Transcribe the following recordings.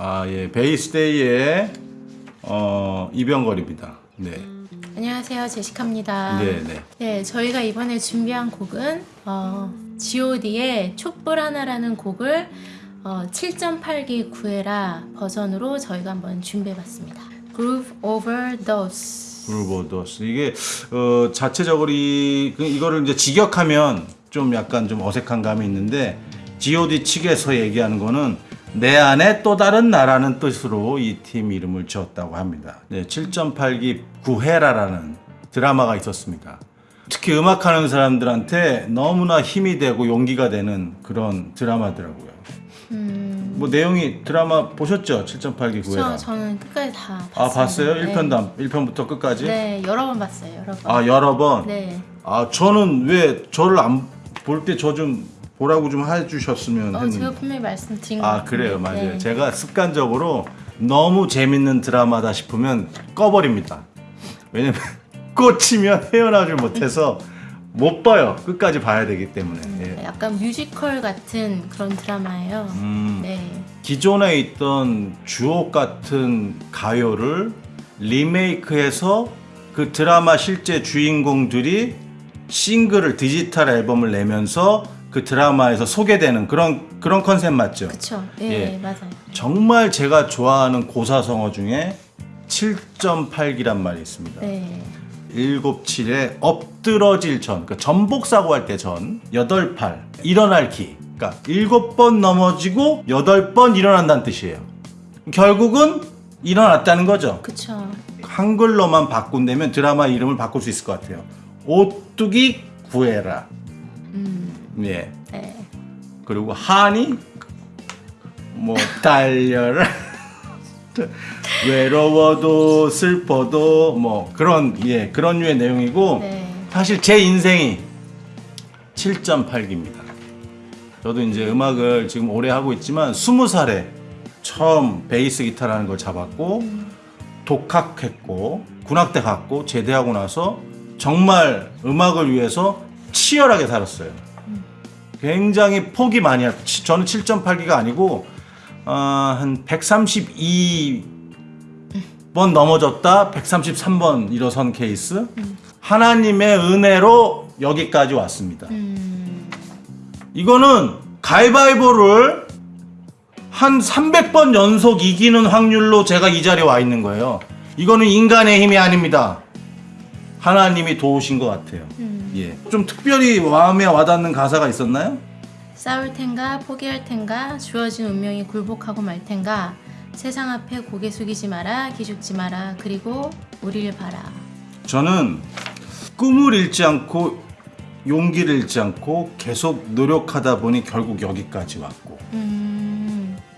아, 예. 베이스데이의 어, 이병걸입니다. 네. 안녕하세요, 제시카입니다. 네, 네. 네, 저희가 이번에 준비한 곡은 어, G.O.D의 촛불 하나라는 곡을 어, 7.8기 구해라 버전으로 저희가 한번 준비해봤습니다. Groove Overdose. 브루보더스. 이게 어, 자체적으로 이 그- 이거를 이제 직역하면 좀 약간 좀 어색한 감이 있는데 G.O.D 측에서 얘기하는 거는 내 안에 또 다른 나라는 뜻으로 이 팀 이름을 지었다고 합니다. 네, 7.8기 구해라라는 드라마가 있었습니다. 특히 음악하는 사람들한테 너무나 힘이 되고 용기가 되는 그런 드라마더라고요. 음, 뭐 내용이 드라마 보셨죠? 7.8기 구해라. 저, 저는 끝까지 다 봤어요. 아 봤어요? 네. 1편도 1편부터 끝까지? 네, 여러 번 봤어요, 여러 번. 아 여러 번. 네. 아 저는 왜 저를 안 볼 때 저 좀 보라고 좀 해주셨으면 어, 했는데. 제가 분명히 말씀드린 것 아. 그래요, 맞아요. 네. 제가 습관적으로 너무 재밌는 드라마다 싶으면 꺼버립니다. 왜냐면 꽂히면 헤어나질 못해서 못 봐요. 끝까지 봐야 되기 때문에. 예. 약간 뮤지컬 같은 그런 드라마예요. 음, 네. 기존에 있던 주옥 같은 가요를 리메이크해서 그 드라마 실제 주인공들이 싱글을 디지털 앨범을 내면서 그 드라마에서 소개되는 그런 그런 컨셉 맞죠? 그쵸. 예, 예. 맞아요. 정말 제가 좋아하는 고사성어 중에 7.8기란 말이 있습니다. 네. 7칠에 엎드러질 전, 그러니까 전복 사고 할 때 전, 8, 8 일어날 기. 그러니까 7번 넘어지고 8번 일어난다는 뜻이에요. 결국은 일어났다는 거죠. 그쵸. 한글로만 바꾼다면 드라마 이름을 바꿀 수 있을 것 같아요. 오뚜기 구해라. 음, 예. 네. 그리고 한이 뭐 달려라. 외로워도 슬퍼도 뭐 그런 예 그런 류의 내용이고 네. 사실 제 인생이 7.8기입니다. 저도 이제 음악을 지금 오래 하고 있지만 20살에 처음 베이스 기타라는 걸 잡았고 독학했고 군악대 갔고 제대하고 나서 정말 음악을 위해서 치열하게 살았어요. 굉장히 포기 많이 했 저는 7.8기가 아니고 어, 한 132번 넘어졌다 133번 일어선 케이스 하나님의 은혜로 여기까지 왔습니다. 음, 이거는 가위바위보를 한 300번 연속 이기는 확률로 제가 이 자리에 와 있는 거예요. 이거는 인간의 힘이 아닙니다. 하나님이 도우신 것 같아요. 음. 예. 좀 특별히 마음에 와닿는 가사가 있었나요? 싸울 텐가 포기할 텐가 주어진 운명이 굴복하고 말 텐가 세상 앞에 고개 숙이지 마라 기죽지 마라 그리고 우리를 봐라 저는 꿈을 잃지 않고 용기를 잃지 않고 계속 노력하다 보니 결국 여기까지 왔고 음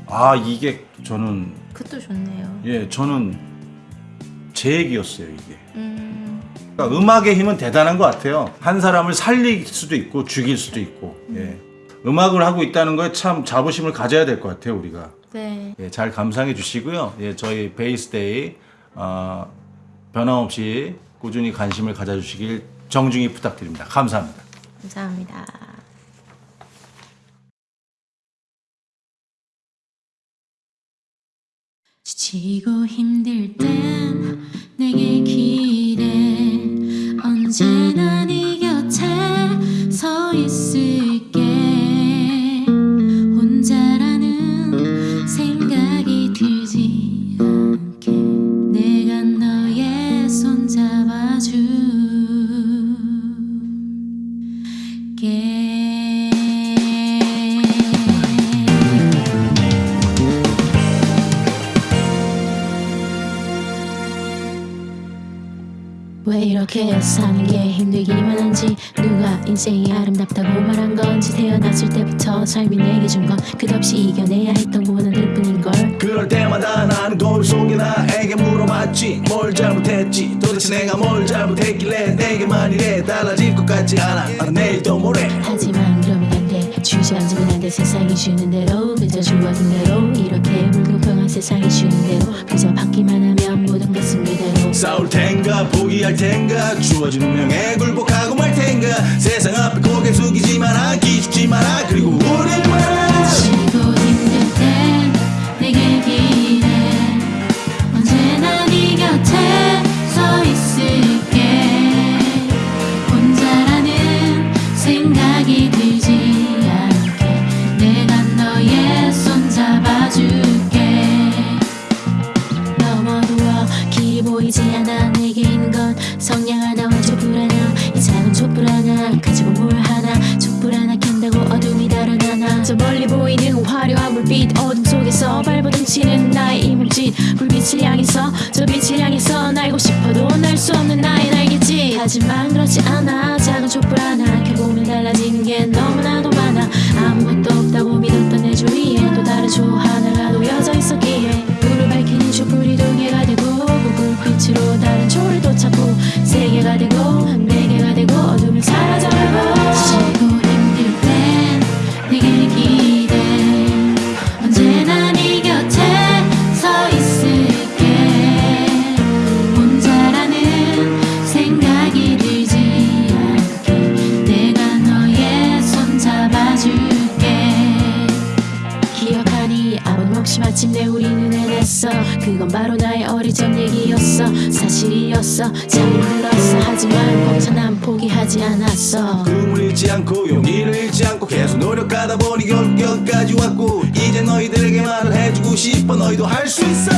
아 이게 저는 그것도 좋네요 예 저는 제 얘기였어요 이게 음 그러니까 음악의 힘은 대단한 것 같아요. 한 사람을 살릴 수도 있고 죽일 수도 있고. 예. 음악을 하고 있다는 거에 참 자부심을 가져야 될 것 같아요 우리가. 네. 예, 잘 감상해 주시고요. 예 저희 베이스데이 어, 변함없이 꾸준히 관심을 가져주시길 정중히 부탁드립니다. 감사합니다. 감사합니다. 지치고 힘들 땐 왜 이렇게 사는 게 힘들기만 한지 누가 인생이 아름답다고 말한 건지 태어났을 때부터 삶이 내게 준 건 끝없이 이겨내야 했던 고난일 뿐인걸. 그럴 때마다 나는 거울 속에 나에게 물어봤지. 뭘 잘못했지? 도대체 내가 뭘 잘못했길래 내게만 이래 달라질 것 같지 않아. 아, 내일도 모레 하지만 그러면 안돼. 주저앉으면 안돼. 세상이 주는 대로 그저 주어진 대로 이렇게 불공평한 세상이 주는 대로 그저 받기만 하면 싸울 텐가 포기할 텐가 주어진 운명에 굴복하고 말 텐가. 세상 앞에 고개 숙이지 마라 기죽지 마라. 그리고 봐라 보이지 않아 내게 있는 건 성냥 하나 완전 불안함 이 작은 촛불 하나 가지고 뭘 하나. 촛불 하나 켠다고 어둠이 달아나나. 저 멀리 보이는 화려한 물빛 어둠 속에서 발버둥치는 나의 이물질. 불빛을 향해서 저 빛을 향해서 날고 싶어도 날 수 없는 나의 날개지. 하지만 그렇지 않아. 작은 촛불 하나 결국은 달라진 게 너무나도 많아. 아무것도 없다고 믿었던 내 주위에 또 다른 조화. 아버님없이 마침내 우리는 해냈어. 그건 바로 나의 적 얘기였어. 사실이었어. 참 힘들었어. 하지만 벅찬 난 포기하지 않았어. 꿈을 잃지 않고 용기를 잃지 않고 계속 노력하다 보니 결국 여기까지 왔고 이제 너희들에게 말을 해주고 싶어 너희도 할 수 있어